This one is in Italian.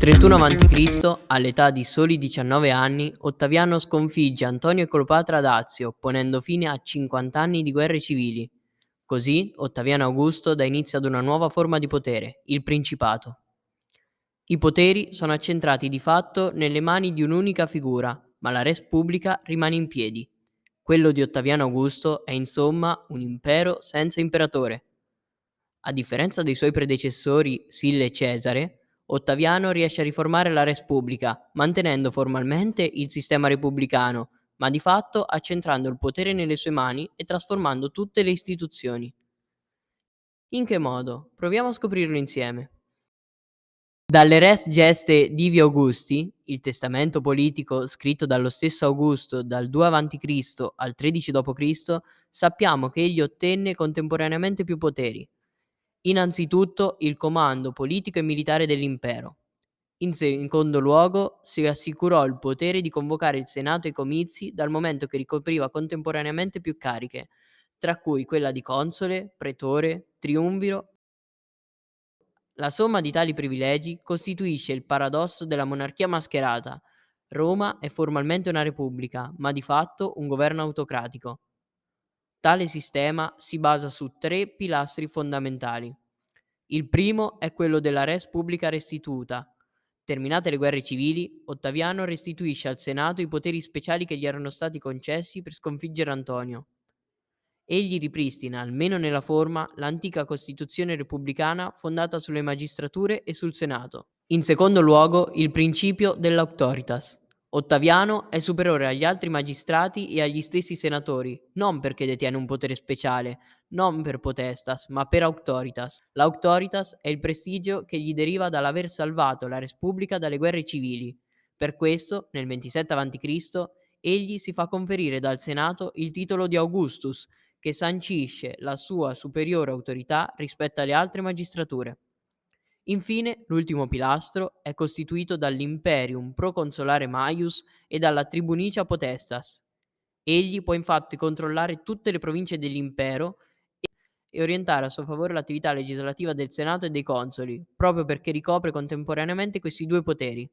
31 a.C., all'età di soli 19 anni, Ottaviano sconfigge Antonio e Cleopatra ad Azio, ponendo fine a 50 anni di guerre civili. Così Ottaviano Augusto dà inizio ad una nuova forma di potere, il Principato. I poteri sono accentrati di fatto nelle mani di un'unica figura, ma la res pubblica rimane in piedi. Quello di Ottaviano Augusto è insomma un impero senza imperatore. A differenza dei suoi predecessori Sille e Cesare, Ottaviano riesce a riformare la res pubblica, mantenendo formalmente il sistema repubblicano, ma di fatto accentrando il potere nelle sue mani e trasformando tutte le istituzioni. In che modo? Proviamo a scoprirlo insieme. Dalle res geste Divi Augusti, il testamento politico scritto dallo stesso Augusto dal 2 a.C. al 13 d.C., sappiamo che egli ottenne contemporaneamente più poteri, Innanzitutto il comando politico e militare dell'impero. In secondo luogo si assicurò il potere di convocare il Senato ai comizi dal momento che ricopriva contemporaneamente più cariche, tra cui quella di console, pretore, triumviro. La somma di tali privilegi costituisce il paradosso della monarchia mascherata. Roma è formalmente una repubblica, ma di fatto un governo autocratico. Tale sistema si basa su tre pilastri fondamentali. Il primo è quello della res publica restituta. Terminate le guerre civili, Ottaviano restituisce al Senato i poteri speciali che gli erano stati concessi per sconfiggere Antonio. Egli ripristina, almeno nella forma, l'antica Costituzione repubblicana fondata sulle magistrature e sul Senato. In secondo luogo, il principio dell'autoritas. Ottaviano è superiore agli altri magistrati e agli stessi senatori, non perché detiene un potere speciale, non per potestas, ma per auctoritas. L'auctoritas è il prestigio che gli deriva dall'aver salvato la Repubblica dalle guerre civili. Per questo, nel 27 a.C., egli si fa conferire dal Senato il titolo di Augustus, che sancisce la sua superiore autorità rispetto alle altre magistrature. Infine, l'ultimo pilastro è costituito dall'imperium proconsolare Maius e dalla tribunicia potestas. Egli può infatti controllare tutte le province dell'impero e orientare a suo favore l'attività legislativa del Senato e dei consoli, proprio perché ricopre contemporaneamente questi due poteri.